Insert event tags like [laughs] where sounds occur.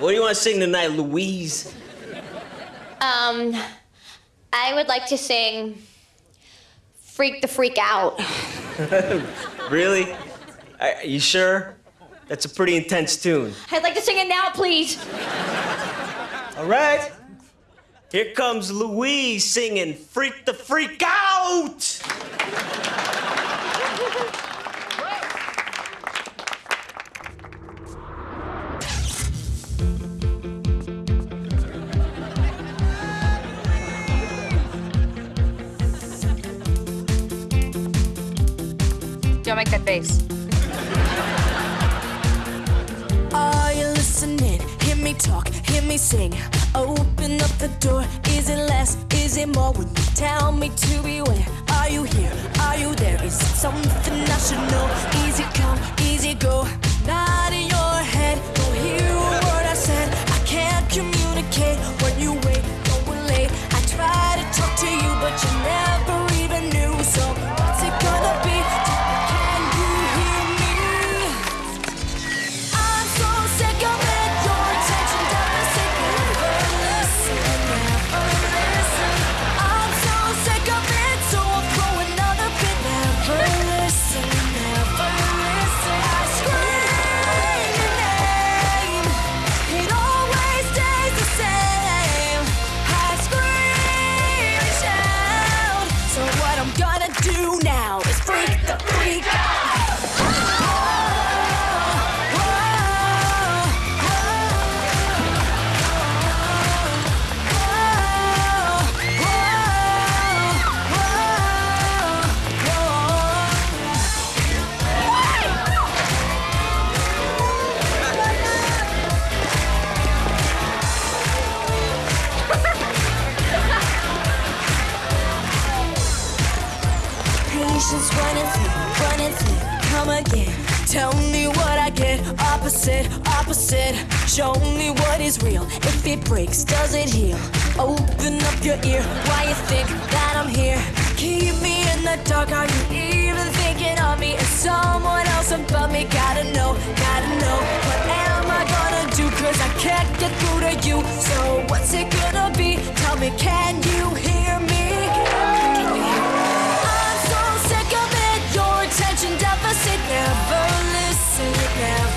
What do you want to sing tonight, Louise? Um, I would like to sing Freak the Freak Out. [laughs] Really? Are you sure? That's a pretty intense tune. I'd like to sing it now, please. All right. Here comes Louise singing Freak the Freak Out! Don't make that face. Are you listening? Hear me talk, hear me sing. Open up the door. Is it less? Is it more? You tell me to beware. Are you here? Are you there? Is something I should know? Patience running through, running through, come again. Tell me what I get, opposite, opposite. Show me what is real. If it breaks, does it heal? Open up your ear, why you think that I'm here? Keep me in the dark, are you even thinking of me? Is someone else above me? Gotta know, gotta know. What am I gonna do? Cause I can't get through to you. So what's it gonna be? Tell me, can? never listen, never